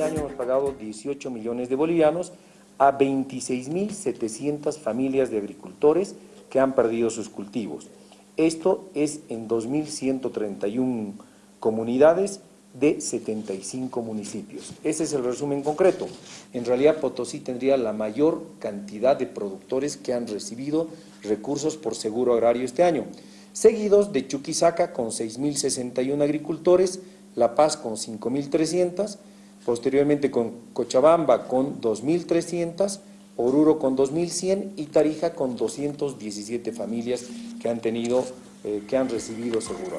este año hemos pagado 18 millones de bolivianos a 26.700 familias de agricultores que han perdido sus cultivos. Esto es en 2.131 comunidades de 75 municipios. Ese es el resumen concreto. En realidad Potosí tendría la mayor cantidad de productores que han recibido recursos por seguro agrario este año, seguidos de Chuquisaca con 6.061 agricultores, La Paz con 5.300, posteriormente con Cochabamba con 2.300, Oruro con 2.100 y Tarija con 217 familias que han tenido, eh, que han recibido seguro.